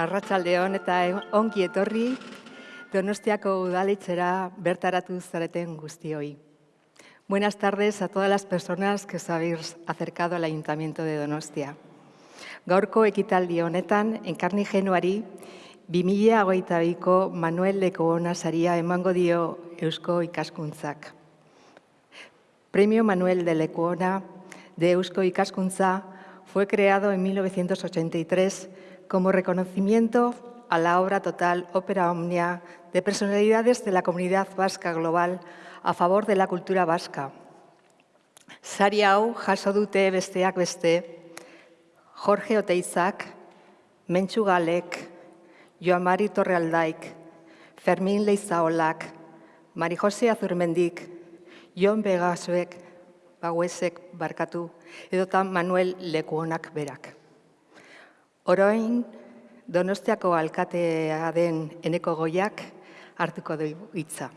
Arratsaldeon eta ongi etorri Donostiako udalitzera bertaratu zareten guztioi. Buenas tardes a todas las personas que os habéis acercado al Ayuntamiento de Donostia. Gaurko ekitaldi honetan, enkarni genuari, 2008ko Manuel Lekoona saria emango dio Eusko ikaskuntzak. Premio Manuel de Lecuona de Eusko Ikaskuntza fue creado en 1983 como reconocimiento a la obra total Ópera Omnia de personalidades de la comunidad vasca global a favor de la cultura vasca. Sari hau jaso dute besteak beste, Jorge Oteizak, Mentxu Galek, Joamari Torrealdaik, Fermin Leizaolak, Mari Jose Azurmendik, Jon Begasuek, Baguesek barkatu, edotan Manuel Lekuonak berak. Oroin, Donostiako alkatea den eneko goiak hartuko du hitza.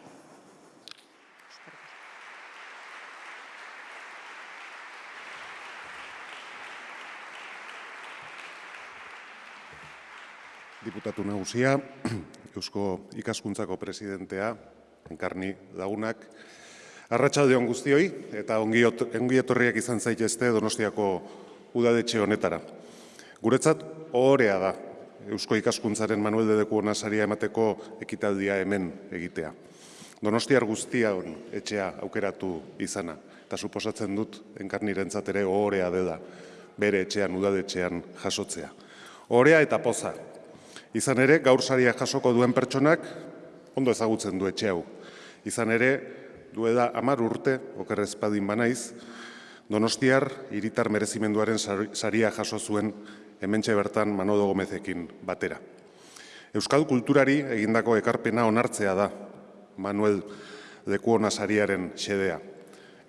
Diputatu nagusia, Eusko ikaskuntzako presidentea, enkarni lagunak, Arratxaldeon guztioi eta ongi etorriak izan zaitezte Donostiako udadetxe honetara. Guretzat ohorea da Eusko ikaskuntzaren Manuel de Deku saria emateko ekitaldia hemen egitea. Donostiar guztia hon etxea aukeratu izana eta suposatzen dut enkarnirentzat ere ohorea dela bere etxean udadetxean jasotzea. Ohorea eta poza. Izan ere gaur saria jasoko duen pertsonak ondo ezagutzen du etxe hau. Izan ere duela amar urte, okerrezpadin banaiz, Donostiar hiritar merezimenduaren saria jaso zuen hementxe bertan Manodo Gomezekin batera. Euskal kulturari egindako ekarpena onartzea da Manuel Lekuona sariaren xedea.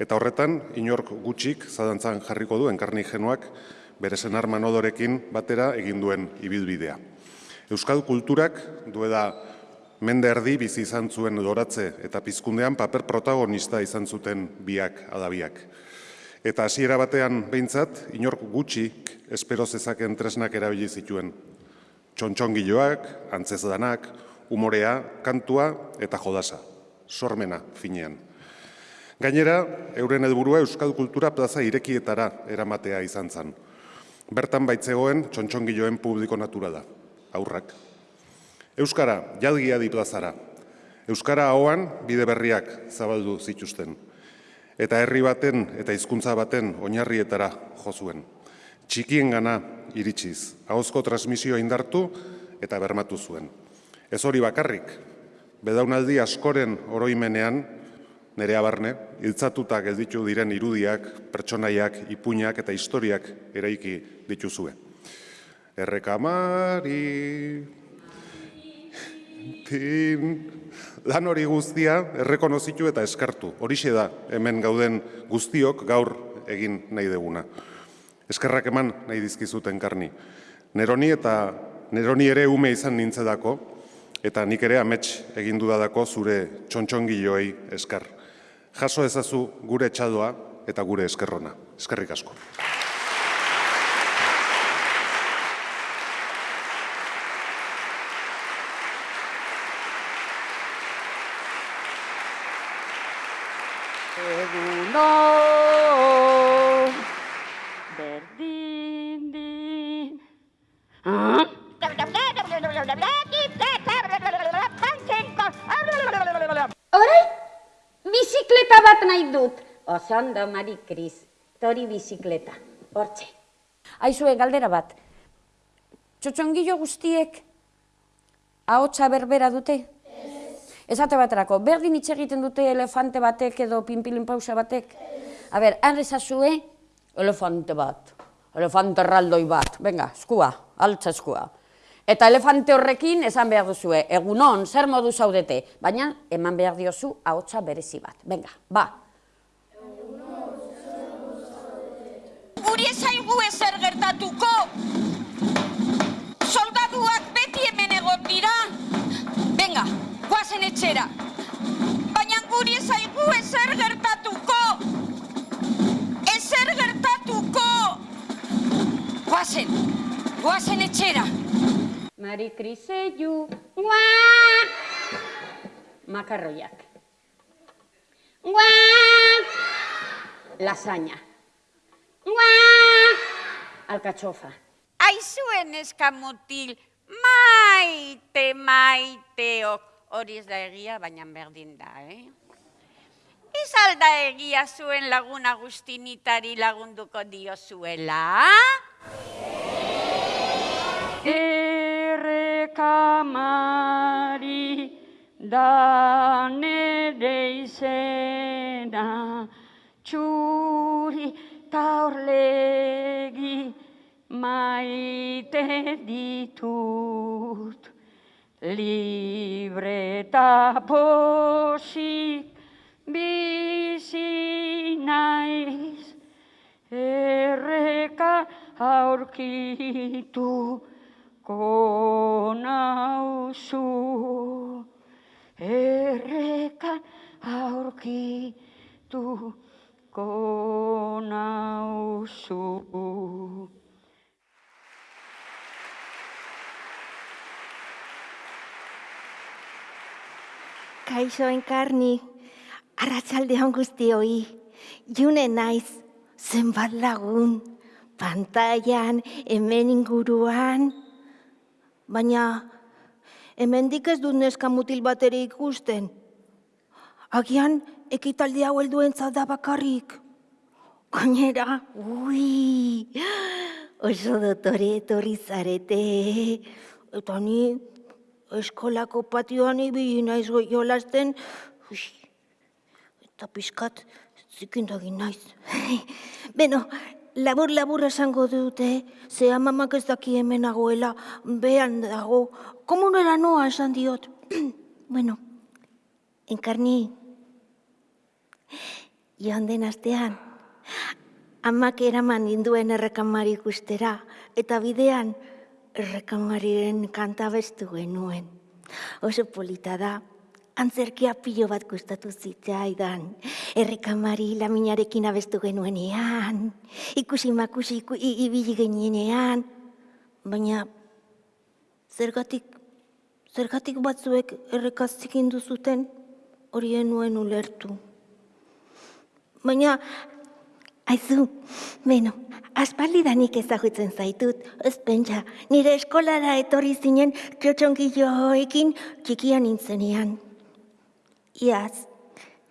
Eta horretan, inork gutxik zadantzan jarriko du enkarni genuak bere senar Manodorekin batera egin duen ibilbidea. Euskal kulturak duela mende erdi bizi izan zuen doratze eta pizkundean paper protagonista izan zuten biak adabiak. Eta hasiera batean behintzat, inork gutxik espero zezaken tresnak erabili zituen. Txontxongiloak, antzezdanak, umorea, kantua eta jodasa. Sormena, finean. Gainera, euren helburua Euskal Kultura plaza irekietara eramatea izan zen. Bertan baitzegoen txontxongiloen publiko naturala, aurrak. Euskara, jalgia di plazara. Euskara hauan bide berriak zabaldu zituzten. Eta herri baten eta hizkuntza baten oinarrietara jo zuen txikien gana iritsiz, ahozko transmisioa indartu eta bermatu zuen. Ez hori bakarrik, bedaunaldi askoren oroimenean, nere abarne, hiltzatuta gelditu diren irudiak, pertsonaiak, ipuñak eta historiak eraiki dituzue. Errekamari, tin, lan hori guztia errekonozitu eta eskartu. Horixe da hemen gauden guztiok gaur egin nahi deguna eskerrak eman nahi dizkizuten karni. Neroni eta neroni ere ume izan nintzedako, eta nik ere amets egin dudadako zure txontxongiloei eskar. Jaso ezazu gure txadoa eta gure eskerrona. Eskerrik asko. Osando, Mari Kris, tori bizikleta, hortxe. Aizue, galdera bat, txotxongillo guztiek ahotsa berbera dute? Ez. Ezate baterako, berdin hitz egiten dute elefante batek edo pinpilin pausa batek? A ber, han ezazue, elefante bat, elefante erraldoi bat, venga, eskua, altza eskua. Eta elefante horrekin esan behar duzue, egunon, zer modu zaudete, baina eman behar diozu ahotsa berezi bat. Venga, ba, guri ezaigu ezer gertatuko. Soldaduak beti hemen egon dira. Venga, guazen etxera. Baina guri ezaigu ezer gertatuko. Ezer gertatuko. Guazen, guazen etxera. Mari Kriseyu, ua! Makarroiak. Ua! Lasaña. Ua! Alkachofa. Aizuen eskamutil, maite, maiteok. Hori ez da egia, baina berdin da, eh? Ez alda egia zuen laguna guztinitari lagunduko diozuela? Errekamari da nere izena txuri taurlegi maite ditut. Libre eta posik bizi naiz erreka aurkitu konauzu erreka aurkitu konauzu Kaixo enkarni, arratsalde on guztioi. June naiz, zenbat lagun, pantailan, hemen inguruan. Baina, hemendik ez dut neska mutil bat ere ikusten. Agian, ekitaldi hau helduentzat da bakarrik. Gainera, ui, oso dotore etorri zarete. Eta ni eskolako patioan ibili naiz jolasten, eta pixkat zikindagin naiz. Beno, labur-labur esango dute, ze amamak ez daki hemen nagoela, behan dago, komunera noa esan diot. bueno, enkarni, joan den astean, amak eraman induen errekamari ikustera, eta bidean errekamariren kanta bestu genuen. Oso polita da, antzerkia pilo bat gustatu zitzaidan. Errekamari laminarekin abestu genuenean, ikusi makusi iku, ibili genienean. Baina, zergatik, zergatik batzuek errekaz zikindu zuten, horien nuen ulertu. Baina, aizu, beno, aspaldidanik ezagutzen zaitut, ez pentsa, nire eskolara etorri zinen txotxongilloekin txikian nintzenean. Iaz,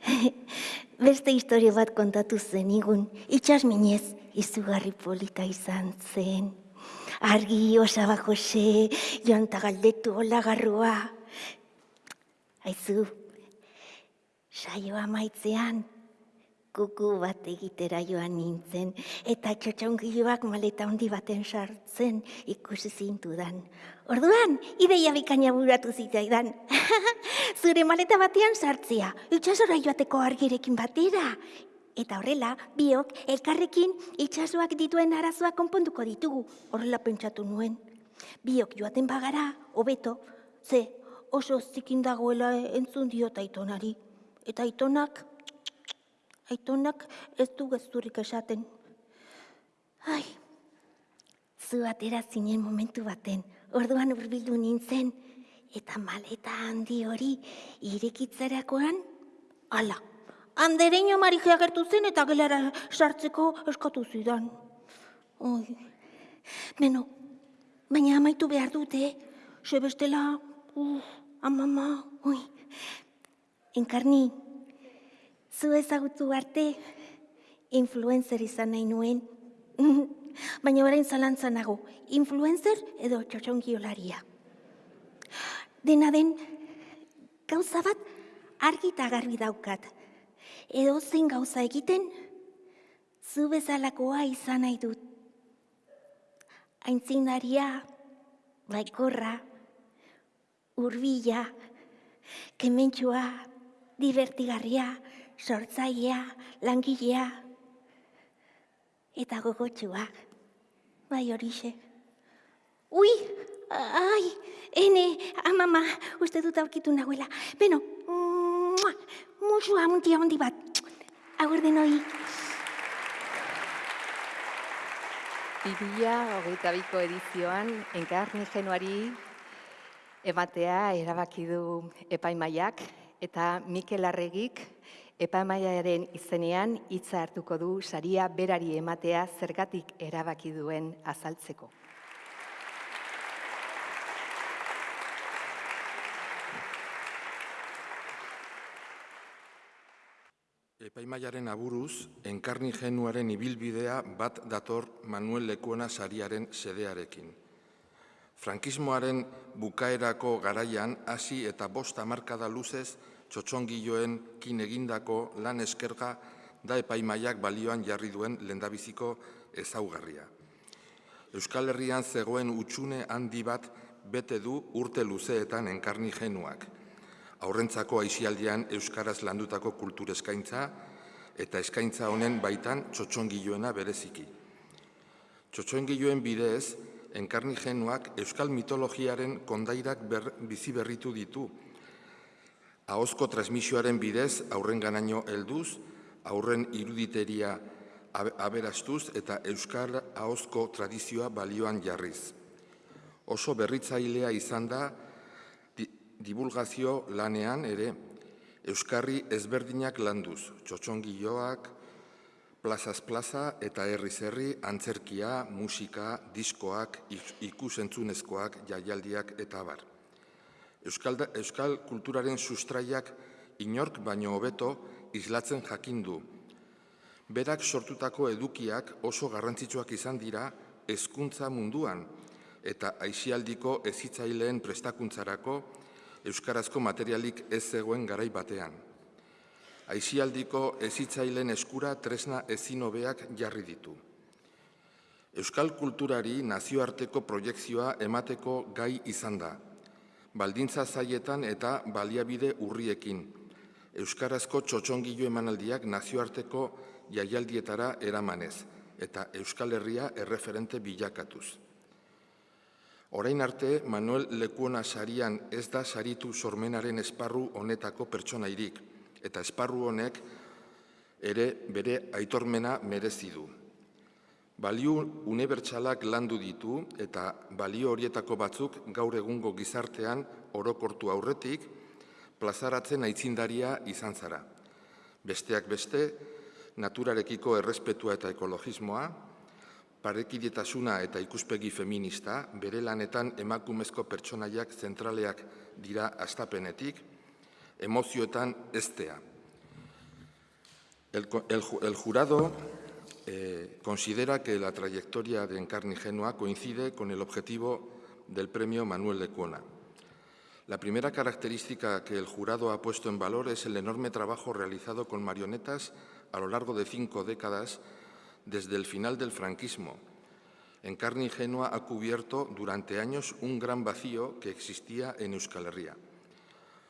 beste historio bat kontatu zenigun, itxas minez, izugarri polita izan zen. Argi, osaba Jose, joan ta galdetu olagarrua. Aizu, saioa maitzean, kuku bat egitera joan nintzen, eta txotxongiloak maleta handi baten sartzen ikusi zintudan. Orduan, ideia bikaina buratu zitzaidan. Zure maleta batean sartzea, itxasora joateko argirekin batera. Eta horrela, biok elkarrekin itxasoak dituen arazoak konponduko ditugu. Horrela pentsatu nuen. Biok joaten bagara, hobeto, ze oso zikin dagoela entzun diot aitonari. Eta aitonak Aitonak ez du gezurrik esaten. Ai, zu atera zinen momentu baten, orduan urbildu nintzen, eta maleta handi hori irekitzerakoan, ala, andereño marija agertu zen eta gelara sartzeko eskatu zidan. Oi, beno, baina amaitu behar dute, ze bestela, uh, amama, oi, enkarni, zu ezagutu arte, influencer izan nahi nuen. Baina orain zalantza nago, influencer edo txotxongiolaria. Dena den, gauza bat argi eta garbi daukat. Edo zen gauza egiten, zu bezalakoa izan nahi dut. Aintzindaria, baikorra, urbila, kementxua, divertigarria, sortzailea, langilea, eta gogotxua, bai horixe. Ui, ai, ene, amama, uste dut aurkitu nahuela. Beno, mua, musua muntia handi bat. Agur denoi. Bibila hogeita biko edizioan, enkarni genuari ematea erabaki du epaimaiak eta Mikel Arregik epaimaiaren izenean hitza hartuko du saria berari ematea zergatik erabaki duen azaltzeko. Epaimaiaren aburuz, enkarni genuaren ibilbidea bat dator Manuel Lekuona sariaren sedearekin. Frankismoaren bukaerako garaian hasi eta bost hamarkada luzez txotxongiloen kin egindako lan eskerga da epaimaiak balioan jarri duen lendabiziko ezaugarria. Euskal Herrian zegoen utxune handi bat bete du urte luzeetan enkarni genuak. Aurrentzako aixialdian Euskaraz landutako kultur eskaintza eta eskaintza honen baitan txotxongiloena bereziki. Txotxongiloen bidez, enkarni genuak Euskal mitologiaren kondairak ber, bizi berritu ditu. Ahozko transmisioaren bidez aurren ganaino helduz, aurren iruditeria aberastuz eta Euskal ahozko tradizioa balioan jarriz. Oso berritzailea izan da divulgazio lanean ere Euskarri ezberdinak landuz, txotxongiloak, plazaz plaza eta herriz herri antzerkia, musika, diskoak, ikusentzunezkoak, jaialdiak eta bar. Euskal, Euskal kulturaren sustraiak inork baino hobeto islatzen jakindu. Berak sortutako edukiak oso garrantzitsuak izan dira hezkuntza munduan eta aisialdiko ezitzaileen prestakuntzarako euskarazko materialik ez zegoen garai batean. Aizialdiko ezitzailen eskura tresna ezin hobeak jarri ditu. Euskal kulturari nazioarteko proiektzioa emateko gai izan da. Baldintza zaietan eta baliabide urriekin. Euskarazko txotxongilo emanaldiak nazioarteko jaialdietara eramanez eta Euskal Herria erreferente bilakatuz. Orain arte, Manuel Lekuona sarian ez da saritu sormenaren esparru honetako pertsonairik, eta esparru honek ere bere aitormena merezi du. Balio unibertsalak landu ditu eta balio horietako batzuk gaur egungo gizartean orokortu aurretik plazaratzen aitzindaria izan zara. Besteak beste, naturarekiko errespetua eta ekologismoa, parekidetasuna eta ikuspegi feminista, bere lanetan emakumezko pertsonaiak zentraleak dira astapenetik, emozioetan estea. El, el, el jurado eh, considera que la trayectoria de Encarni Genua coincide con el objetivo del premio Manuel Lecuona. La primera característica que el jurado ha puesto en valor es el enorme trabajo realizado con marionetas a lo largo de cinco décadas desde el final del franquismo. En carne ingenua ha cubierto durante años un gran vacío que existía en Euskal Herria.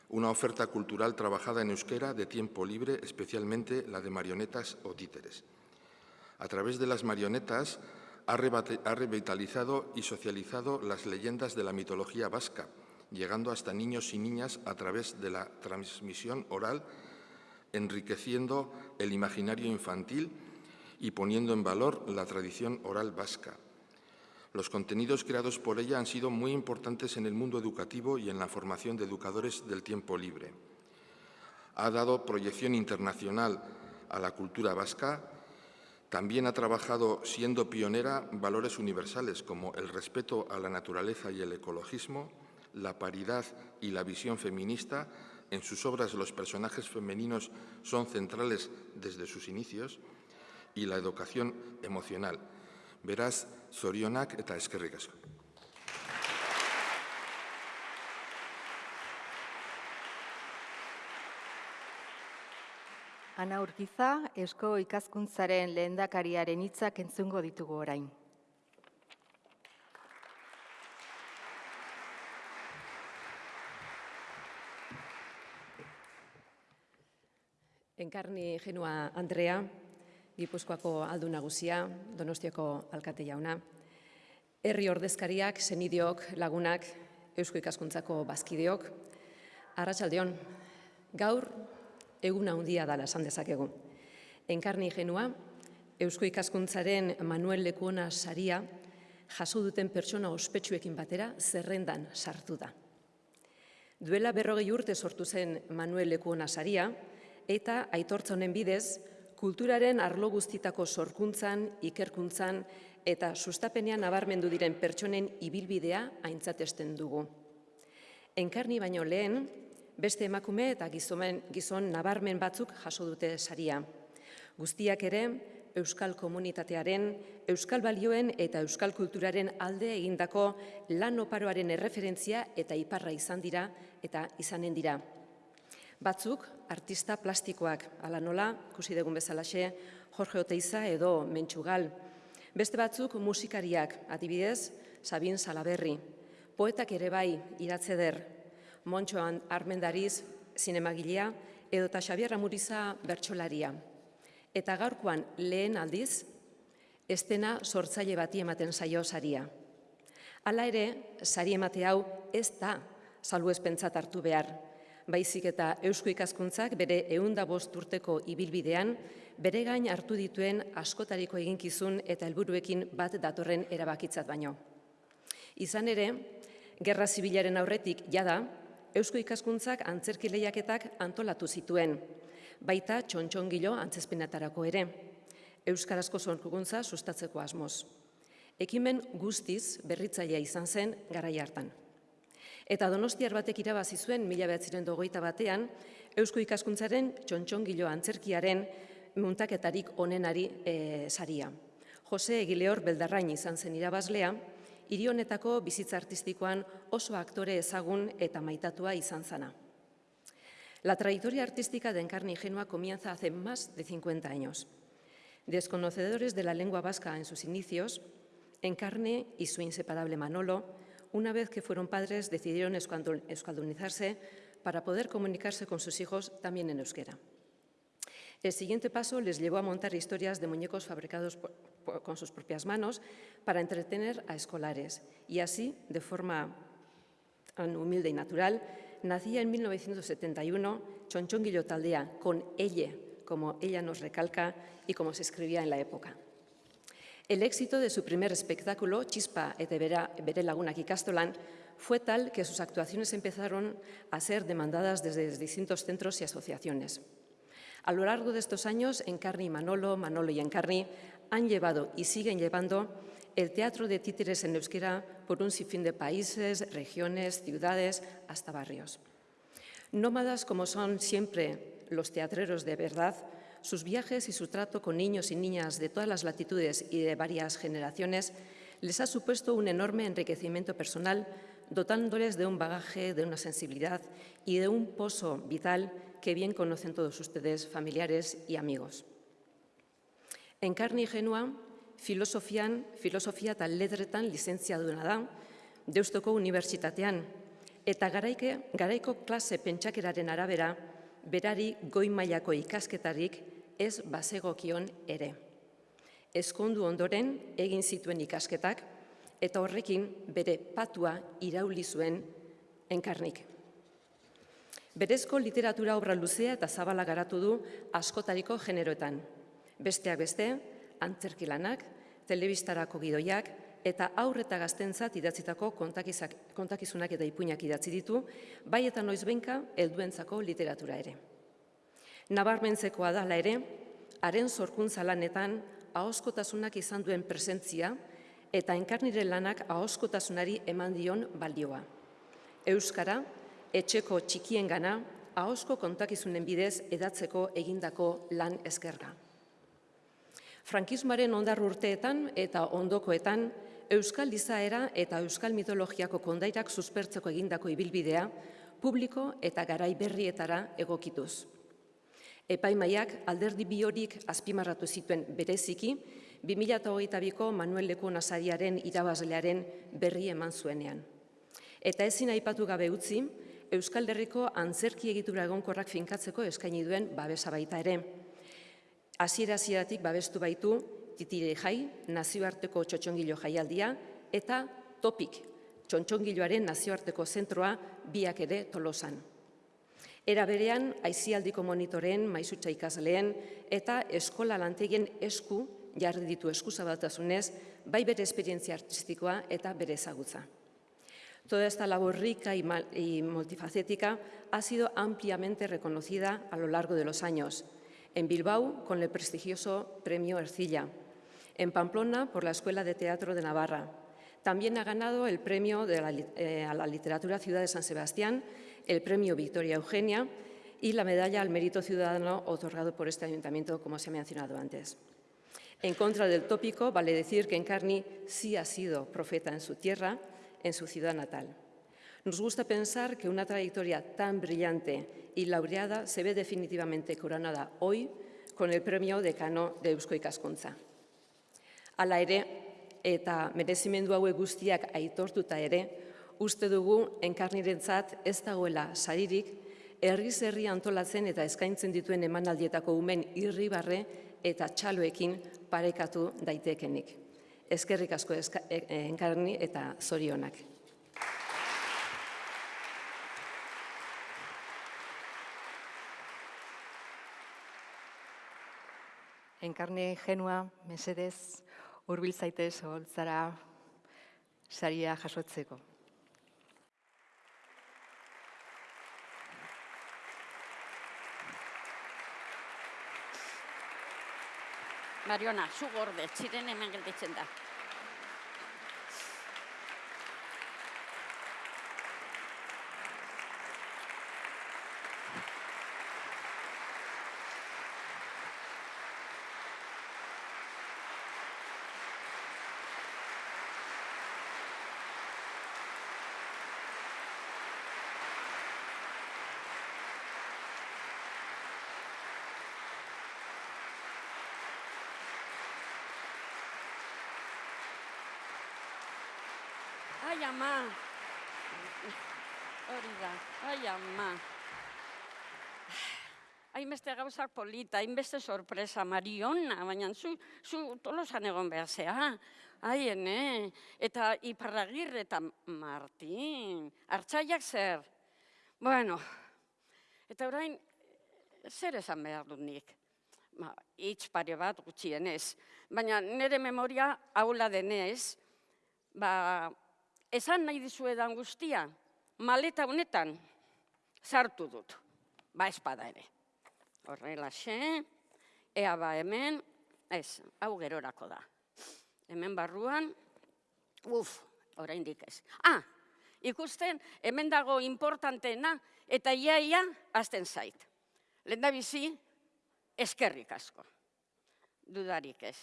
Una oferta cultural trabajada en euskera de tiempo libre, especialmente la de marionetas o títeres. A través de las marionetas ha revitalizado y socializado las leyendas de la mitología vasca, llegando hasta niños y niñas a través de la transmisión oral, enriqueciendo el imaginario infantil y poniendo en valor la tradición oral vasca. Los contenidos creados por ella han sido muy importantes en el mundo educativo y en la formación de educadores del tiempo libre. Ha dado proyección internacional a la cultura vasca, también ha trabajado, siendo pionera, valores universales como el respeto a la naturaleza y el ecologismo, la paridad y la visión feminista. En sus obras los personajes femeninos son centrales desde sus inicios y la educación emocional. Beraz, zorionak eta eskerrik. Ana Urkiza, Eusko ikaskuntzaren lehendakariaren hitzak entzungo ditugu orain. Enkarni Genua Andrea, Gipuzkoako aldu nagusia, Donostiako alkate jauna, herri ordezkariak, senidiok, lagunak, Eusko ikaskuntzako bazkideok, Arratsaldeon, gaur egun handia dala esan dezakegu. Enkarni genua, Eusko ikaskuntzaren Manuel Lekuona saria jaso duten pertsona ospetsuekin batera zerrendan sartu da. Duela berrogei urte sortu zen Manuel Lekuona saria, eta aitortza honen bidez, kulturaren arlo guztitako sorkuntzan, ikerkuntzan eta sustapenean nabarmendu diren pertsonen ibilbidea aintzatesten dugu. Enkarni baino lehen, beste emakume eta gizomen, gizon nabarmen batzuk jaso dute saria. Guztiak ere, Euskal Komunitatearen, Euskal Balioen eta Euskal Kulturaren alde egindako lan oparoaren erreferentzia eta iparra izan dira eta izanen dira. Batzuk, artista plastikoak, ala nola, kusi dugun bezalaxe, Jorge Oteiza edo Mentxugal. Beste batzuk musikariak, adibidez, Sabin Salaberri. Poetak ere bai, iratze der, Montxoan Armendariz, zinemagilea, edo eta Xabier Ramuriza bertsolaria. Eta gaurkoan lehen aldiz, estena sortzaile bati ematen zaio saria. Hala ere, sari emate hau ez da salbu ezpentzat hartu behar. Baizik eta Eusko ikaskuntzak bere eunda bost urteko ibilbidean, bere gain hartu dituen askotariko eginkizun eta helburuekin bat datorren erabakitzat baino. Izan ere, Gerra Zibilaren aurretik jada, Eusko ikaskuntzak antzerki lehiaketak antolatu zituen, baita txontxongilo antzezpenatarako ere, Euskarazko zorkuguntza sustatzeko asmoz. Ekimen guztiz berritzailea izan zen garai hartan. Eta donostiar batek irabazi zuen mila behatziren dogoita batean, Eusko ikaskuntzaren txontxongilo antzerkiaren muntaketarik onenari e, saria. Jose Egileor Beldarrain izan zen irabazlea, hiri bizitza artistikoan oso aktore ezagun eta maitatua izan zana. La trayectoria artística de Encarni Ingenua comienza hace más de 50 años. Desconocedores de la lengua vasca en sus inicios, Encarne y su inseparable Manolo, una vez que fueron padres, decidieron euskaldunizarse para poder comunicarse con sus hijos también en euskera. El siguiente paso les llevó a montar historias de muñecos fabricados con sus propias manos para entretener a escolares y así, de forma tan humilde y natural, nacía en 1971 Chonchonguillo Taldea, con ella, como ella nos recalca y como se escribía en la época. El éxito de su primer espectáculo, Chispa et Bere Lagunak Ikastolan, fue tal que sus actuaciones empezaron a ser demandadas desde distintos centros y asociaciones. A lo largo de estos años, Encarni y Manolo, Manolo y Encarni han llevado y siguen llevando el teatro de títeres en euskera por un sinfín de países, regiones, ciudades, hasta barrios. Nómadas como son siempre los teatreros de verdad, sus viajes y su trato con niños y niñas de todas las latitudes y de varias generaciones les ha supuesto un enorme enriquecimiento personal, dotándoles de un bagaje, de una sensibilidad y de un pozo vital que bien conocen todos ustedes, familiares y amigos. En carne genua, filosofian, filosofia eta letretan lizentzia duena da, Deustoko Unibertsitatean, eta garaike, garaiko klase pentsakeraren arabera, berari goi mailako ikasketarik ez bazegokion ere. Ezkondu ondoren egin zituen ikasketak, eta horrekin bere patua irauli zuen enkarnik. Berezko literatura obra luzea eta zabala garatu du askotariko generoetan. Besteak beste, antzerkilanak, telebistarako gidoiak eta aurreta gaztentzat idatzitako kontakizunak eta ipuinak idatzi ditu, bai eta noiz benka helduentzako literatura ere. Nabarmentzekoa dala ere, haren zorkuntza lanetan ahoskotasunak izan duen presentzia eta enkarnire lanak ahoskotasunari eman dion balioa. Euskara, etxeko txikien gana, ahosko kontakizunen bidez edatzeko egindako lan eskerga. Frankismoaren ondar urteetan eta ondokoetan, Euskal Izaera eta Euskal Mitologiako kondairak suspertzeko egindako ibilbidea, publiko eta garai berrietara egokituz. Epaimaiak alderdi biorik azpimarratu zituen bereziki, 2008ko Manuel Leko Nazariaren irabazlearen berri eman zuenean. Eta ezin aipatu gabe utzi, Euskal Herriko antzerki egitura egonkorrak finkatzeko eskaini duen babesa baita ere. Hasiera hasieratik babestu baitu Titire Jai, nazioarteko txotxongilo jaialdia eta Topik, txotxongiloaren nazioarteko zentroa biak ere Tolosan. Era berean, aizialdiko monitoren, maizutza ikasleen eta eskola lantegien esku jarri ditu eskuzabaltasunez, bai bere esperientzia artistikoa eta bere ezagutza. Toda esta labor rica y multifacética ha sido ampliamente reconocida a lo largo de los años. En Bilbao, con el prestigioso Premio Ercilla. En Pamplona, por la Escuela de Teatro de Navarra. También ha ganado el Premio eh, a la Literatura Ciudad de San Sebastián, el Premio Victoria Eugenia y la Medalla al Mérito Ciudadano otorgado por este ayuntamiento, como se ha mencionado antes. En contra del tópico, vale decir que Encarni sí ha sido profeta en su tierra, en su ciudad natal. Nos gusta pensar que una trayectoria tan brillante y laureada se ve definitivamente coronada hoy con el premio decano de Eusko Ikaskuntza. Hala ere, eta merezimendu hauek guztiak aitortuta ere, uste dugu enkarnirentzat ez dagoela saririk, herriz herri antolatzen eta eskaintzen dituen emanaldietako umen irribarre eta txaloekin parekatu daitekenik. Eskerrik asko e- enkarni eta zorionak. Enkarne genua, mesedez, hurbil zaitez oholtzara saria jasotzeko. Mariona, zu gorde, ziren hemen gelditzen da. Ai, ama. Hori da, ai, ama. Hainbeste gauzak polita, hainbeste sorpresa, Mariona, baina zu, zu tolosan egon behar zea. Ai, ene, eta iparragirre eta Martin, hartzaiak zer. Bueno, eta orain, zer esan behar dut nik? Ba, hitz pare bat gutxienez, baina nire memoria aula denez, ba, esan nahi dizuedan guztia, maleta honetan sartu dut, ba espada ere. Horrelaxe, ea ba hemen, ez, hau gerorako da. Hemen barruan, uf, oraindik ez. Ah, ikusten, hemen dago importanteena, eta iaia azten zait. Lenda bizi, eskerrik asko. Dudarik ez.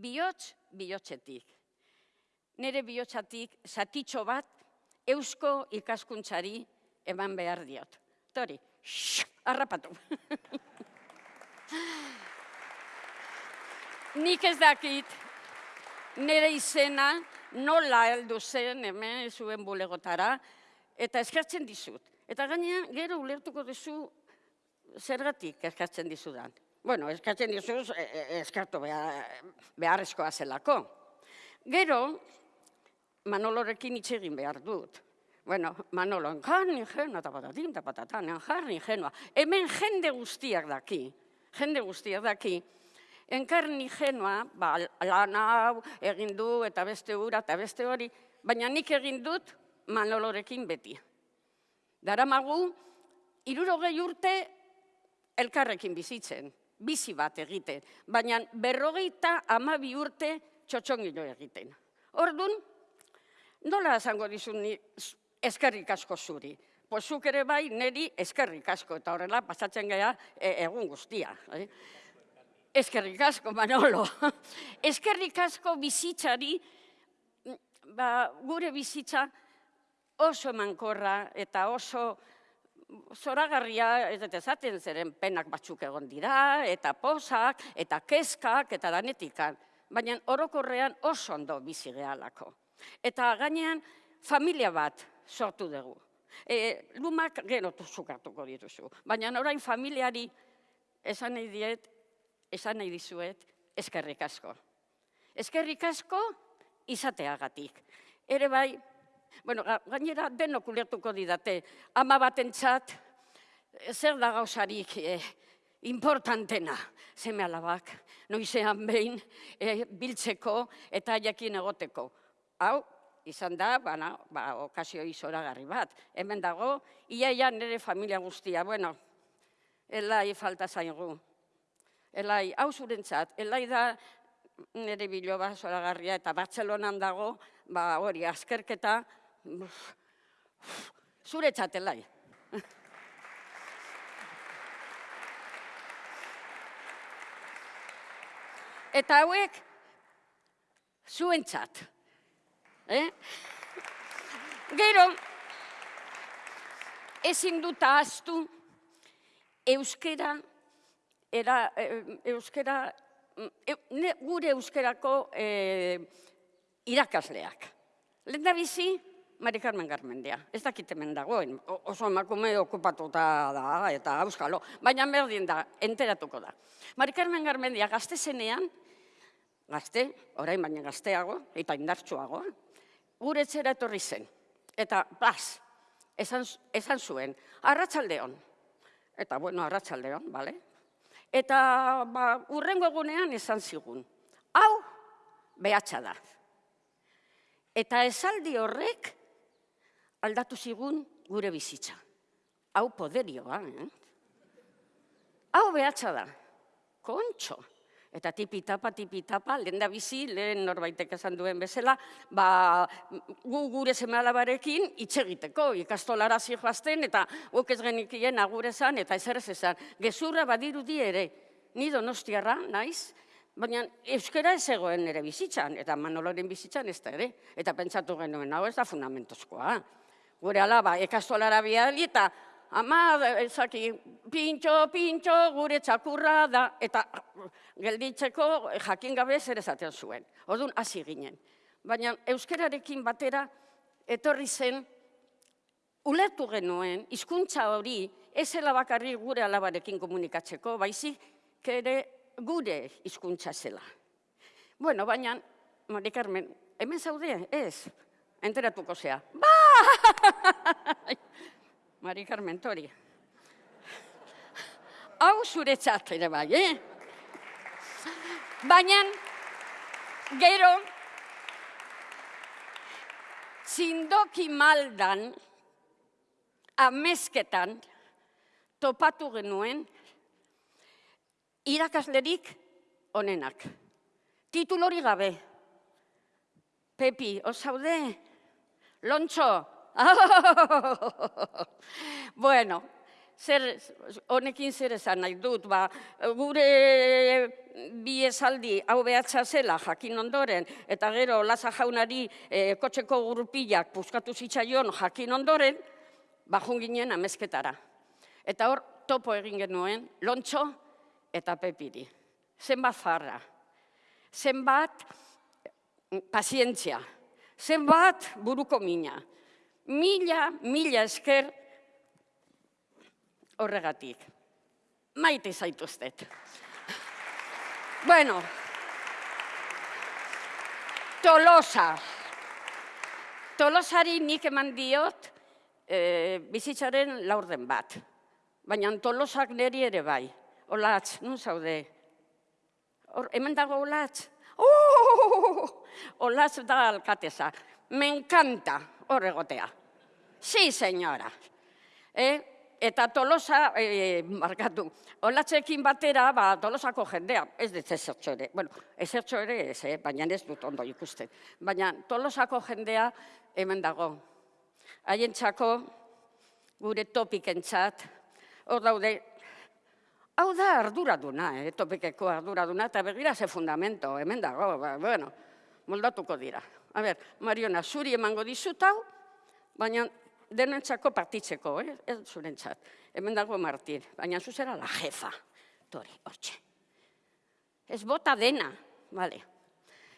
Bihotz, bihotzetik nire bihotzatik zatitxo bat eusko ikaskuntzari eman behar diot. Tori, shh, harrapatu. Nik ez dakit nire izena nola heldu zen hemen zuen bulegotara, eta eskertzen dizut. Eta gaina gero ulertuko duzu zergatik eskertzen dizudan. Bueno, eskertzen dizuz, e- e- eskertu behar, beharrezkoa zelako. Gero, Manolorekin hitz egin behar dut. Bueno, Manolo, enkarni genua, eta patatin, eta patatan, enkarni genua. Hemen jende guztiak daki, jende guztiak daki. Enkarni genua, ba, lan hau egin du, eta beste ura, eta beste hori, baina nik egin dut Manolorekin beti. Daramagu, irurogei urte elkarrekin bizitzen, bizi bat egiten, baina berrogeita amabi urte txotxongilo egiten. Ordun, nola esango dizun ni eskerrik asko zuri? Pues zuk ere bai neri eskerrik asko, eta horrela pasatzen gara e, egun guztia. Eh? Eskerrik asko, Manolo. eskerrik asko bizitzari, ba, gure bizitza oso emankorra eta oso zoragarria, ez dut esaten zeren penak batzuk egon dira, eta posak, eta kezkak, eta danetikan. Baina orokorrean oso ondo bizi gehalako. Eta gainean familia bat sortu dugu. E, lumak gero zukatuko dituzu. Baina orain familiari esan nahi diet, esan nahi dizuet, eskerrik asko. Eskerrik asko izateagatik. Ere bai, bueno, ga- gainera denok ulertuko didate, ama batentzat zer da gauzarik eh, importantena, zeme alabak, noizean behin eh, biltzeko eta jakin egoteko. Hau, izan da, bana, ba, okazio izoragarri bat. Hemen dago, iaia nire familia guztia, bueno, elai falta zaigu. Elai, hau zurentzat, elai da nire biloba zoragarria eta Bartzelonan dago, ba hori, azkerketa, zuretzat elai. Eta hauek, zuentzat. Eh? Gero, ezin dut ahaztu, euskera, era, eh, euskera, e, ne- gure euskerako eh, irakasleak. Lehen da bizi, Mari Carmen Garmendia. Ez dakit hemen dagoen, oso emakume okupatuta da, eta auskalo, baina berdin da, enteratuko da. Mari Carmen Garmendia gazte zenean, gazte, orain baina gazteago, eta indartsuago, gure etxera etorri zen. Eta, bas, esan, esan zuen, arratsaldeon. Eta, bueno, arratsaldeon, bale? Eta, ba, urrengo egunean esan zigun. Hau, behatxa da. Eta esaldi horrek aldatu zigun gure bizitza. Hau poderioa, eh? Hau behatxa da. Kontxo. Eta tipitapa, tipitapa, lehen da bizi, lehen norbaitek esan duen bezala, ba, gu gure semalabarekin hitz egiteko, ikastolara zijoazten, eta guk ez genikien agure zan, eta ezer ez esan. Gezurra badirudi ere, ni donostiarra, naiz, baina euskera ez egoen ere bizitzan, eta manoloren bizitzan ez da ere. Eta pentsatu genuen, hau ez da fundamentozkoa. Gure alaba, ikastolara bidali, eta ama, ezaki, pintxo, pintxo, gure txakurra da, eta gelditzeko jakin gabe zer esaten zuen. Orduan hasi ginen. Baina euskerarekin batera etorri zen ulertu genuen hizkuntza hori ez zela bakarrik gure alabarekin komunikatzeko, baizik ere gure hizkuntza zela. Bueno, baina, Mari Carmen, hemen zaude, ez? Enteratuko zea. Bai! Mari Carmen, tori. Hau zuretzat ere bai, eh? Baina, gero, zindoki maldan, amezketan, topatu genuen, irakaslerik onenak. Titulori gabe. Pepi, osaude? Lontxo? bueno, zer, honekin zer esan nahi dut, ba, gure bi esaldi hau behatza zela jakin ondoren, eta gero Laza jaunari eh, kotxeko gurpilak puskatu zitzaion jakin ondoren, bajun ginen amezketara. Eta hor topo egin genuen, lontxo eta pepiri. Zenbat farra, zenbat pazientzia, zenbat buruko mina. Mila, mila esker horregatik. Maite zaituztet. Bueno, Tolosa. Tolosari nik eman diot eh, bizitzaren laurden bat. Baina Tolosak neri ere bai. Olatz, nun zaude? Hor, hemen dago Olatz? Oh! Olatz da alkateza. Me encanta hor egotea. Sí, señora. Eh? Eta Tolosa, eh, markatu, olatzekin batera, ba, Tolosako jendea, ez dut ezertxo ere, bueno, ezertxo ere ez, eh? baina ez dut ondo ikusten. Baina Tolosako jendea hemen dago. Haientzako, gure topikentzat, hor daude, hau da arduraduna, eh? topikeko arduraduna, eta begira ze fundamento, hemen dago, ba, bueno, moldatuko dira. A ber, Mariona, zuri emango dizut hau, baina denentzako partitzeko, eh? ez zurentzat. Hemen dago Martin, baina zuzera la jefa. Tori, hortxe. Ez bota dena, bale.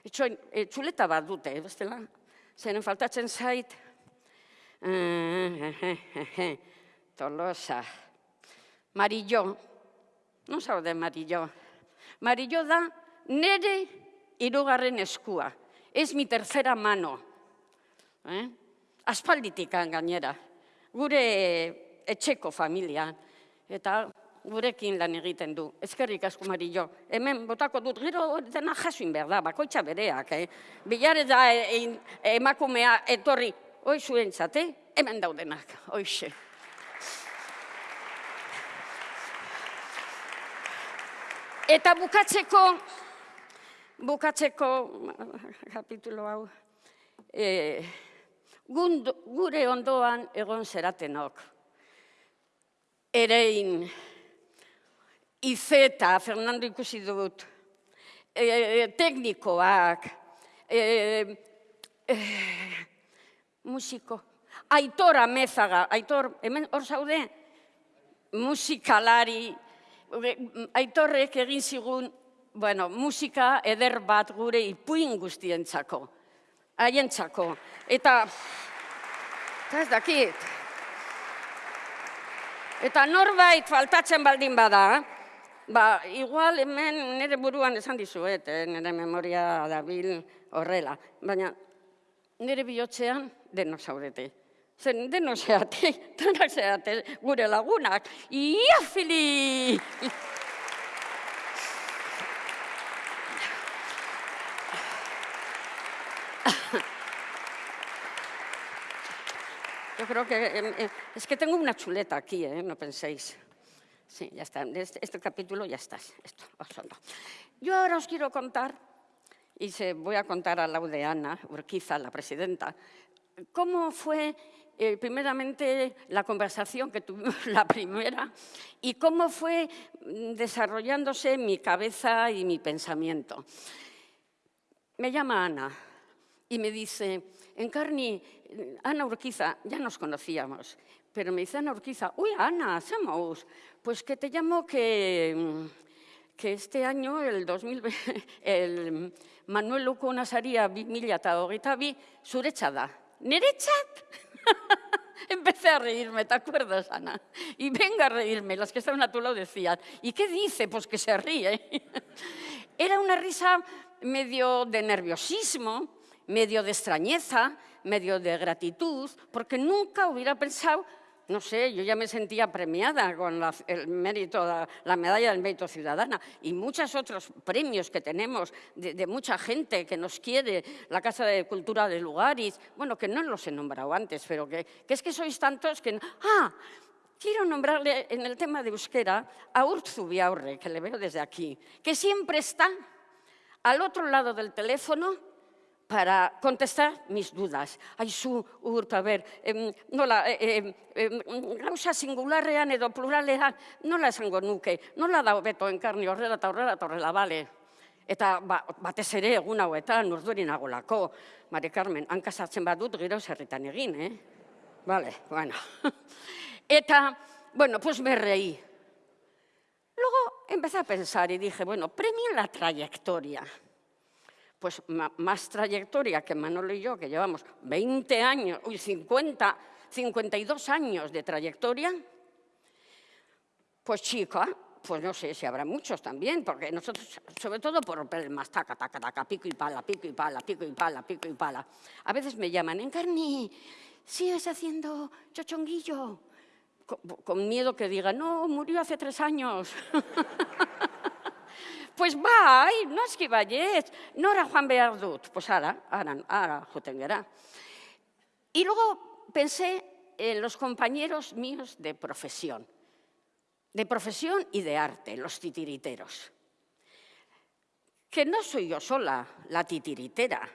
Etxoin, txuleta bat dute, eh, bestela? Zeren faltatzen zait. Tolosa. Marillo. Non zaude Marillo? Marillo da nere hirugarren eskua. Ez mi tercera mano. Eh? Aspalditik gainera. Gure etxeko familia. Eta gurekin lan egiten du. Ezkerrik asko Marillo. Hemen botako dut, gero dena jasuin behar da, bakoitza bereak, eh? Bilare da e, e, emakumea etorri, hoi zuentzat, eh? Hemen daudenak, hoixe. Eta bukatzeko, bukatzeko kapitulo hau, e, gund- gure ondoan egon zeratenok. Erein, Izeta, Fernando ikusi dut, e, teknikoak, e, e, musiko, Aitor Amezaga, Aitor, hemen hor zaude, musikalari, e, Aitorrek egin zigun, bueno, musika eder bat gure ipuin guztientzako, haientzako. Eta, eta ez dakit, Eta norbait faltatzen baldin bada, ba, igual hemen nire buruan esan dizuet, eh, nire memoria dabil horrela. Baina nire bihotzean denok zaudete. Zen denok zeate, denak zeate gure lagunak. Ia, Fili! Yo creo que eh, eh, es que tengo una chuleta aquí, ¿eh? no penséis. Sí, ya está. Este, este capítulo ya está. Esto, os lo- Yo ahora os quiero contar, y se voy a contar a Laudeana Urquiza, la presidenta, cómo fue eh, primeramente la conversación que tuvimos la primera y cómo fue mm, desarrollándose mi cabeza y mi pensamiento. Me llama Ana y me dice, Encarni, Ana Urquiza, ya nos conocíamos, pero me dice Ana Urquiza, uy, Ana, somos, pues que te llamo que, mm, que este año, el 2020, el Manuel Luco Nasaria bi mila eta hogeita. Niretzat? Empecé a reírme, ¿te acuerdas, Ana? Y venga a reírme, las que estaban a tu lado decían, ¿y qué dice? Pues que se ríe. Era una risa medio de nerviosismo, medio de extrañeza, medio de gratitud, porque nunca hubiera pensado, no sé, yo ya me sentía premiada con la, el mérito, la, la medalla del mérito ciudadana y muchos otros premios que tenemos de, mucha gente que nos quiere, la Casa de Cultura de Lugaris, bueno, que no los he nombrado antes, pero que, es que sois tantos que... ¡Ah! Quiero nombrarle en el tema de euskera a Urtzu Biaurre, que le veo desde aquí, que siempre está al otro lado del teléfono para contestar mis dudas. Aizu, Urt, a ber, em, nola, em, em, gauza singularrean edo pluralean, nola esango nuke, nola da hobeto enkarni horrela eta horrela eta horrela, bale. Eta ba, batez ere egun hauetan urduri nagolako, Mari Carmen, hankasartzen badut gero zerritan egin, eh? Vale, bueno. Eta, bueno, pues me reí. Luego empecé a pensar y dije, bueno, premio la trayectoria. Pues más trayectoria que Manolo y yo, que llevamos 20 años, uy, 50, 52 años de trayectoria, pues chica, pues no sé si habrá muchos también, porque nosotros, sobre todo por problemas, taca, taca, taca, pico y pala, pico y pala, pico y pala, pico y pala. A veces me llaman, Encarni, ¿sigues haciendo chochonguillo? Con, con miedo que diga, no, murió hace tres años. pues bai, noski baiet, nora joan behar dut. Pues ara, ara, ara joten. Y luego pensé en los compañeros míos de profesión, de profesión y de arte, los titiriteros. Que no soy yo sola la titiritera,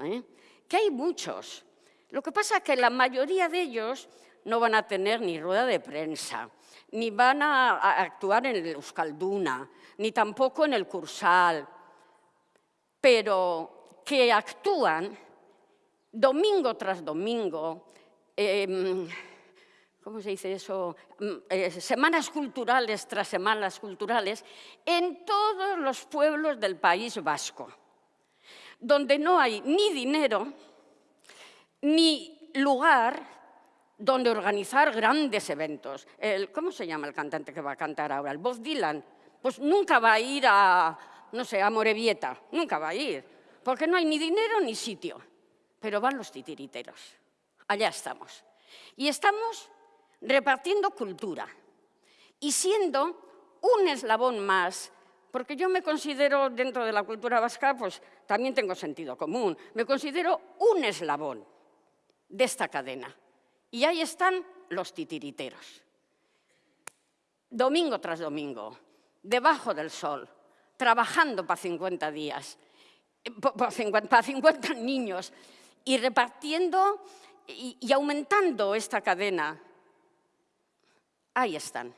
¿eh? que hay muchos. Lo que pasa es que la mayoría de ellos no van a tener ni rueda de prensa, ni van a actuar en el Euskalduna, ni tampoco en el Cursal, pero que actúan domingo tras domingo, em, ¿cómo se dice eso? Mm, eh, semanas culturales tras semanas culturales, en todos los pueblos del País Vasco, donde no hay ni dinero, ni lugar donde organizar grandes eventos. El- ¿Cómo se llama el cantante que va a cantar ahora? El Bob Dylan. Pues nunca va a ir a, no sé, a Morevieta, nunca va a ir, porque no hay ni dinero ni sitio. Pero van los titiriteros. Allá estamos. Y estamos repartiendo cultura. y siendo un eslabón más, porque yo me considero dentro de la cultura vasca, pues también tengo sentido común, me considero un eslabón de esta cadena. Y ahí están los titiriteros. Domingo tras domingo, debajo del sol, trabajando para 50 días, para 50, 50 niños, y repartiendo y, y aumentando esta cadena. Ahí están.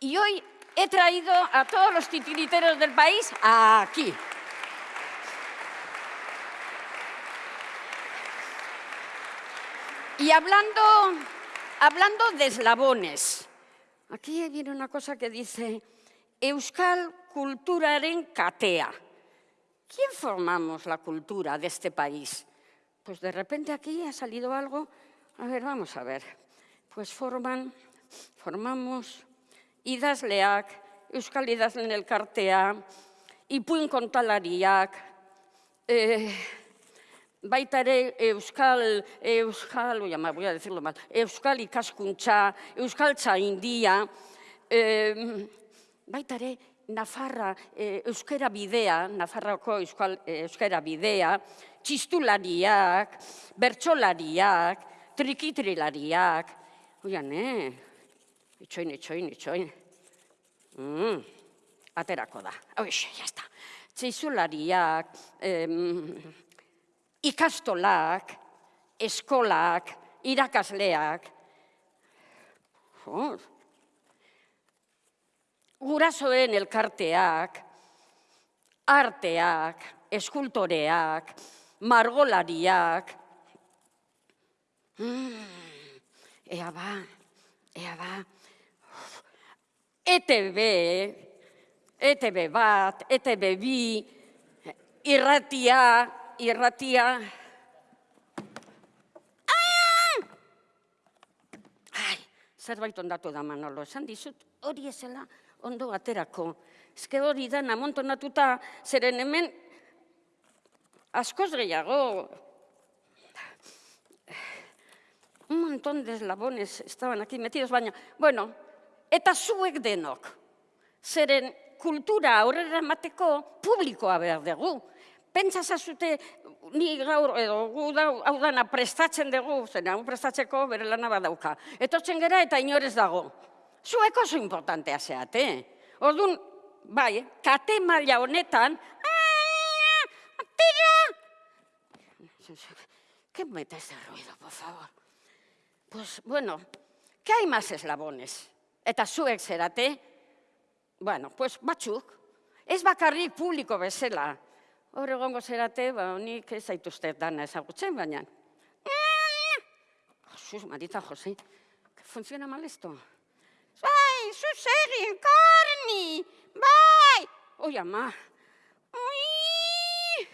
Y hoy he traído a todos los titiriteros del país aquí. Y hablando, hablando de eslabones, aquí viene una cosa que dice Euskal kulturaren katea. ¿Quién formamos la cultura de este país? Pues de repente aquí ha salido algo. A ver, vamos a ver. Pues forman, formamos idazleak, Euskal idazlen elkartea, ipuin kontalariak, eh, baita ere Euskal, Euskal, oia, voy a decirlo mal, Euskal ikaskuntza, Euskal txaindia, eh, baita ere Nafarra eh, euskera bidea, Nafarroko euskal, eh, euskera bidea, txistulariak, bertsolariak, trikitrilariak, oian, eh, itxoin, itxoin, itxoin. Mm, aterako da. Hoxe, jazta. Txizulariak, em, ikastolak, eskolak, irakasleak. Oh. Gurasoen elkarteak, arteak, eskultoreak, margolariak. Mm, ea ba, ea ba. ETB, ETB bat, ETB bi, irratia, irratia. Ai, zerbait ondatu da Manolo, esan dizut, hori ezela ondo aterako. Ezke hori da namontonatuta, zeren hemen askoz gehiago. Un montón de eslabones estaban aquí metidos, baina, bueno, eta zuek denok. Zeren kultura aurrera emateko publikoa behar dugu. Pentsa zazute, ni gaur, edo gu da, hau dana prestatzen dugu, zen hau prestatzeko bere lana badauka. Etortzen gera eta inorez dago. Zuek oso importantea zeate. Orduan, bai, kate maila honetan, atera! ¿Qué mete ese ruido, por favor? Pues, bueno, ¿qué hay más eslabones? Eta zuek zerate, bueno, pues batzuk, ez bakarrik publiko bezala. Hor egongo zerate, ba, nik ez zaituzte dana ezagutzen, baina. Jesús, Marita José, que funciona mal esto. Bai, zuzegi, enkarni, bai! Oi, ama. Ui!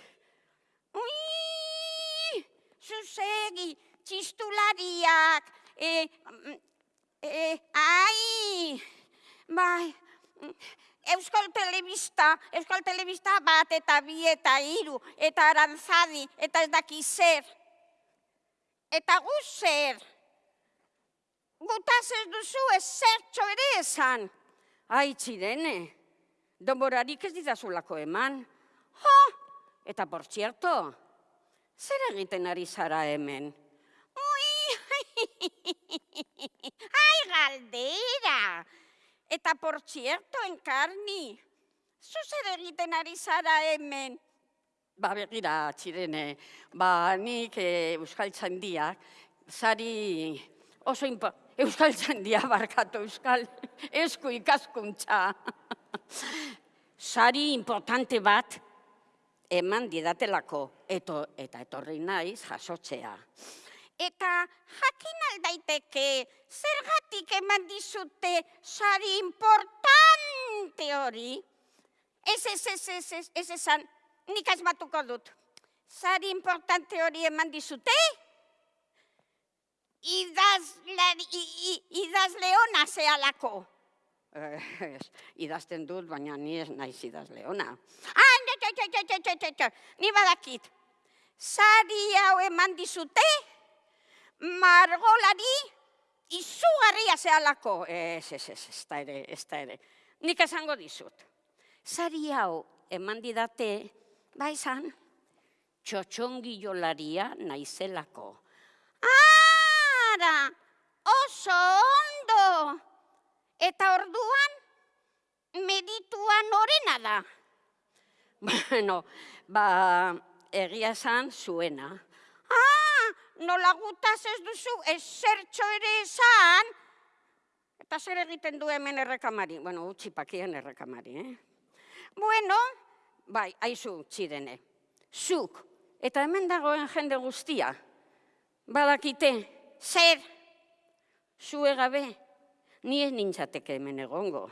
Ui! Zuzegi, txistulariak, e, e, ai! Bai, Euskal Telebista, Euskal Telebista bat eta bi eta hiru eta arantzadi eta ez daki zer. Eta gu zer. Gutaz ez duzu ez zertxo ere esan. Ai, txirene, donborarik ez didazulako eman. Jo, eta por txierto, zer egiten ari zara hemen? Ui, ai, galdera. Eta por txierto, enkarni, zu zer egiten ari zara hemen? Ba, begira, txirene, ba, nik eh, Euskal Txandiak, zari oso impo... Euskal Txandia barkatu, Euskal esku ikaskuntza. Sari importante bat eman didatelako, eto, eta etorri naiz jasotzea. Eta jakin aldaiteke zergatik eman dizute sari importante hori? Ez, ez, ez, ez, ez, ez esan, nik asmatuko dut. Sari importante hori eman dizute? Idazlari, i- i- idazleona zehalako. Ez, idazten dut, baina ni ez naiz. Ah, ne, ne, ne, ni badakit. Sari hau eman dizute, margolari izugarria zehalako. Ez, ez, ez, ez da ere, ez da ere. Nik esango dizut. Sari hau eman didate, ba izan, txotxongilolaria naizelako. Ara, oso ondo! Eta orduan, meditua norena da. Bueno, ba, egia esan zuena. Ah, nola gutaz ez duzu ezertxo ere esan. Eta zer egiten du hemen errekamari? Bueno, utzi pakien errekamari, eh? Bueno, bai, aizu txirene. Zuk, eta hemen dagoen jende guztia. Badakite, zer, zue gabe, ni ez nintzateke hemen egongo.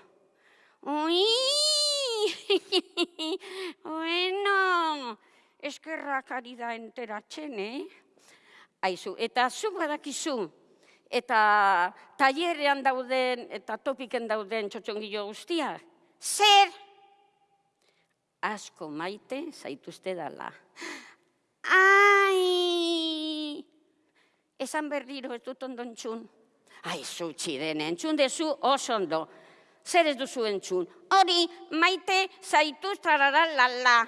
Ui! bueno, eskerrak ari da enteratzen, eh? Aizu, eta zu badakizu, eta tailerean dauden, eta topiken dauden txotxongilo guztiak, zer? Asko maite zaituzte dala. Ai! Esan berriro ez dut ondo entzun. Ai, zu txiren, entzun dezu oso ondo. Zer ez duzu entzun? Hori, maite zaituz trarara lala.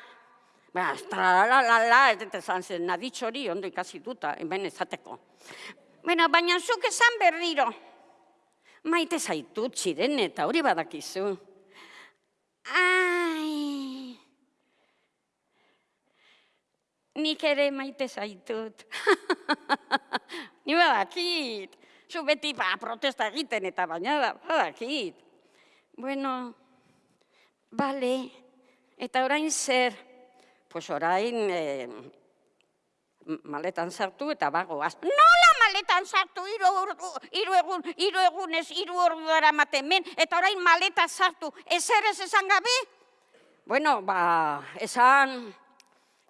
Ba, trarara lala, ez dut esan zen, naditx hori ondo ikasi duta, hemen ezateko. Bueno, baina zuk esan berriro. Maite zaitut txiren eta hori badakizu. Ai! Nik ere maite zaitut. Ni badakit. Zu beti ba, protesta egiten eta baina da, badakit. Bueno, bale. Eta orain zer? Pues orain eh, maletan sartu eta bagoaz. Nola maletan sartu hiru hiru egun, hiru egunez, hiru ordu dara men, eta orain maleta sartu. Ezer ez esan gabe? Bueno, ba, esan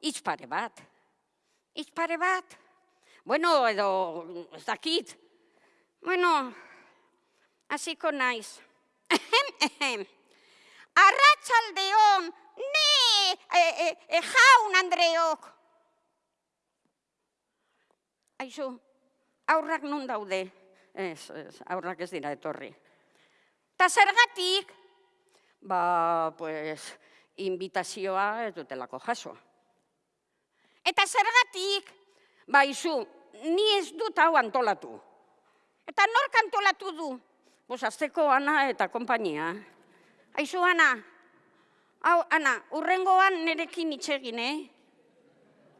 hitz pare bat. Hitz pare bat. Bueno, edo ez dakit. Bueno, hasiko naiz. Ehem, ehem. Arratsaldeon, ne, e, e, e, jaun Andreok. Aizu, aurrak nun daude? Ez, ez, aurrak ez dira etorri. Ta zergatik? Ba, pues, invitazioa ez dutelako jaso. Eta zergatik? Ba, izu, ni ez dut hau antolatu. Eta nork antolatu du? Bos, azteko Ana eta kompainia. Aizu, Ana, hau, Ana, urrengoan nerekin itxegin, eh?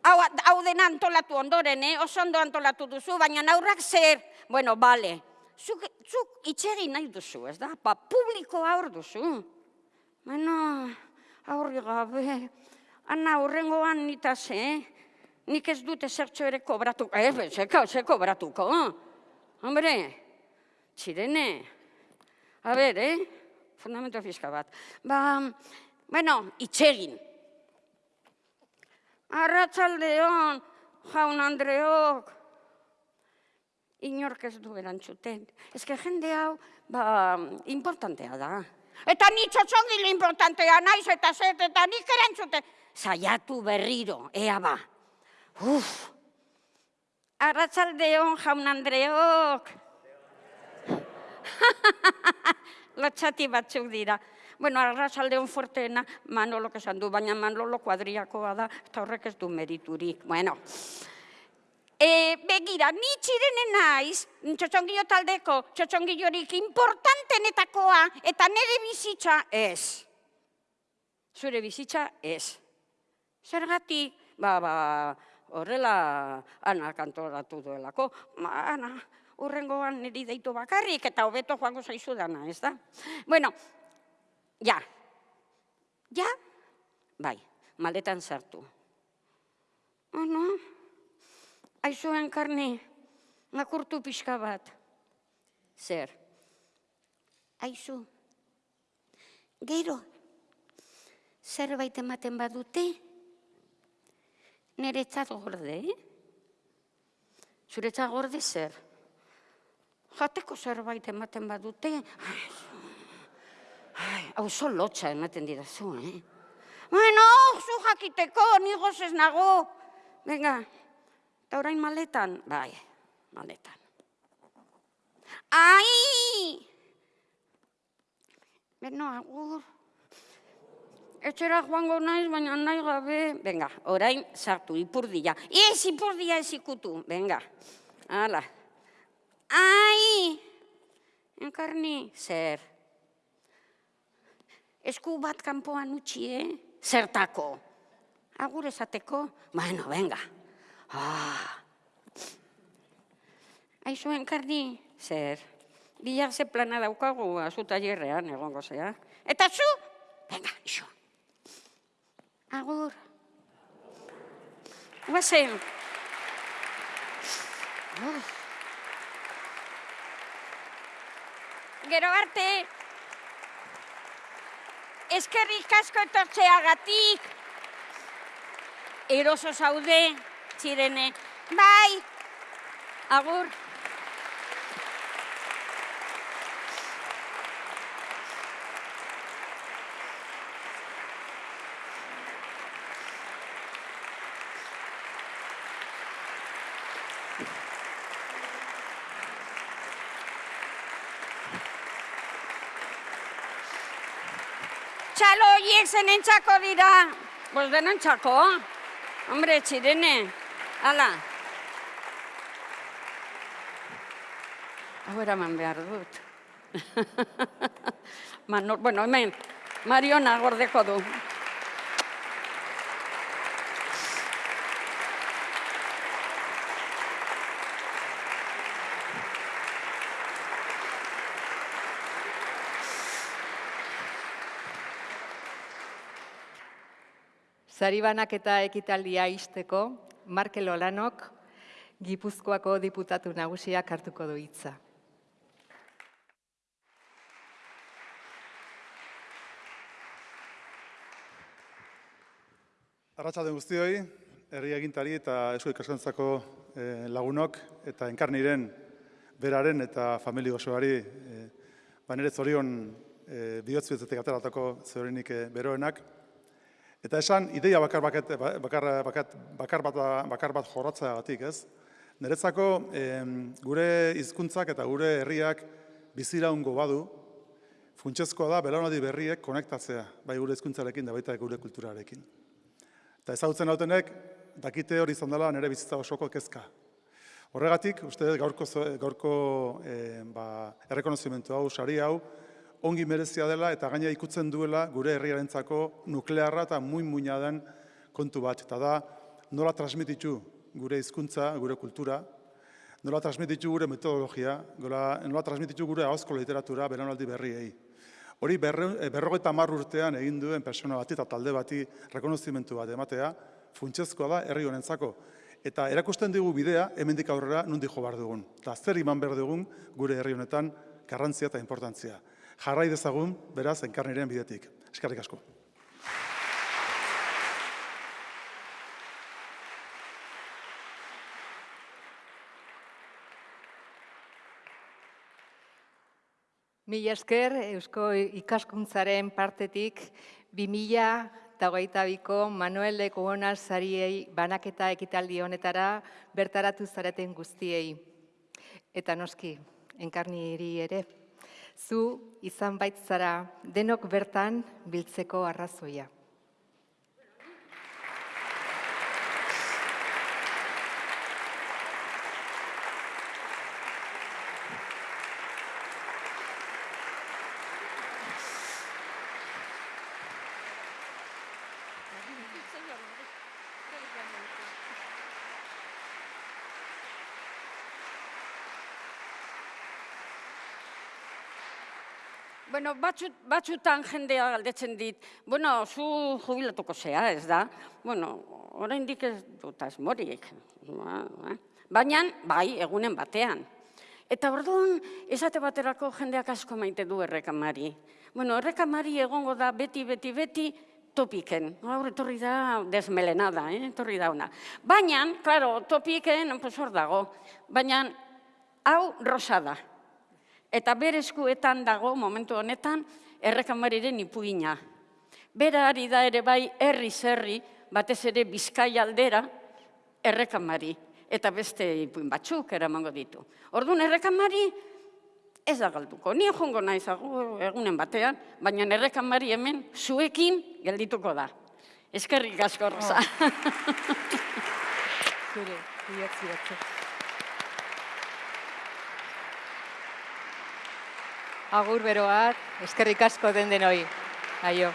Hau, hau dena antolatu ondoren, eh? Oso ondo antolatu duzu, baina aurrak zer? Bueno, bale. Zuk, zuk itxegin nahi duzu, ez da? Ba, publiko aur duzu. Bueno, aurri gabe. Ana, urrengoan nitaz, eh? Nik ez dute zertxo ere kobratuko. Eh, zeka, ze kobratuko. Hombre, txirene. A ber, eh? Fundamento fiska bat. Ba, bueno, itxegin. Arratzaldeon, jaun Andreok. Inork ez du erantzuten. Ez que jende hau, ba, importantea da. Eta ni txotxongile importantea naiz eta zet, eta nik erantzuten. Zaiatu berriro, ea ba. Uf! Arratzaldeon, jaun Andreok. Lotxati batzuk dira. Bueno, arratzaldeon fuerteena Manolok esan du, baina Manolo kuadriakoa da, eta horrek ez du meriturik. Bueno, e, begira, ni txirene naiz, txotxongillo taldeko, txotxongillorik importantenetakoa, eta nire bizitza ez. Zure bizitza ez. Zergatik, ba, ba, horrela ana kantoratu duelako. Ma, ana, urrengoan niri deitu bakarrik eta hobeto joango zaizu dana, ez da? Bueno, ja. Ja? Bai, maletan sartu. Ano, aizuen karne, nakurtu pixka bat. Zer? Aizu, gero, zerbait ematen badute, niretzat gorde, eh? Zuretzat gorde zer? Jateko zerbait ematen badute, ai, ai, hau zo lotxa ematen didazu, eh? Bueno, zu jakiteko, ni gozez nago. Venga, eta orain maletan? Bai, maletan. Ai! Beno, agur. Etxera joango naiz, baina nahi gabe. Venga, orain sartu, ipurdia. Ez, ipurdia ez ikutu. Venga, hala. Ai! Enkarni, zer? Esku bat kanpoan utxi, eh? Zertako? Agur esateko? Bueno, venga. Ah. Aizu, enkarni, zer? Bilar ze plana daukagu azu taierrean egongo zea. Eta zu? Venga, iso. Agur. Guazen. Gero arte. Eskerrik asko etortzeagatik. Eroso zaude, txirene. Bai. Agur. Horiek zenentzako dira. Pues denentzako. Hombre, txirene. Hala. Hau eraman behar dut. Mano, bueno, hemen, Mariona gordeko du. Zaribanak eta ekitaldia izteko, Markel Olanok, Gipuzkoako diputatu nagusiak hartuko du hitza. Arratsalde guztioi, herri agintari eta Eusko Ikaskuntzako eh, lagunok eta enkarniren beraren eta familia osoari eh, banere zorion eh, bihotz ateratako zorinik eh, beroenak. Eta esan, ideia bakar, baket, bakar, bakat, bakar, bat, bakar bat jorratzeagatik, ez? Niretzako em, gure hizkuntzak eta gure herriak biziraungo badu, funtsezkoa da belaunaldi berriek konektatzea, bai gure hizkuntzarekin da baita gure kulturarekin. Eta ezagutzen dautenek, dakite hori izan dela nire bizitza osoko kezka. Horregatik, uste gaurko, gaurko eh, ba, errekonozimentu hau, sari hau, ongi merezia dela eta gaina ikutzen duela gure herriarentzako nuklearra eta muin muina den kontu bat. Eta da, nola transmititu gure hizkuntza, gure kultura, nola transmititu gure metodologia, nola, nola transmititu gure ahozko literatura belaunaldi berriei. Hori eh, berrogeita hamar urtean egin duen persona bati eta talde bati rekonozimentu bat ematea, funtsezkoa da herri honentzako. Eta erakusten digu bidea, hemendik aurrera nundi jo behar dugun. Eta zer iman behar dugun gure herri honetan garrantzia eta importantzia. Jarrai dezagun, beraz, enkarniren bidetik. Eskerrik asko. Mila esker, Eusko ikaskuntzaren partetik, 2000 eta hogeita biko Manuel de Cuona sariei banaketa ekitaldi honetara bertaratu zareten guztiei. Eta noski, enkarniri ere, zu izan baitzara denok bertan biltzeko arrazoia. Bueno, batzut, batzutan jendea galdetzen dit, bueno, zu jubilatuko zea, ez da? Bueno, oraindik ez dut asmorik. Ba, ba. Baina, bai, egunen batean. Eta orduan, esate baterako jendeak asko maite du errekamari. Bueno, errekamari egongo da beti, beti, beti, topiken. Gaur etorri da desmelenada, eh? etorri da ona. Baina, klaro, topiken, pues hor dago. Baina, hau rosa da. Eta bere eskuetan dago, momentu honetan, errekamariren ipuina. Bera ari da ere bai herri zerri, batez ere bizkai aldera, errekamari. Eta beste ipuin batzuk eramango ditu. Orduan, errekamari ez da galduko. Ni jongo naiz egunen batean, baina nire kamari hemen zuekin geldituko da. Eskerrik asko, Rosa. Zure, Agur beroak, eskerrik asko den denoi. Aio.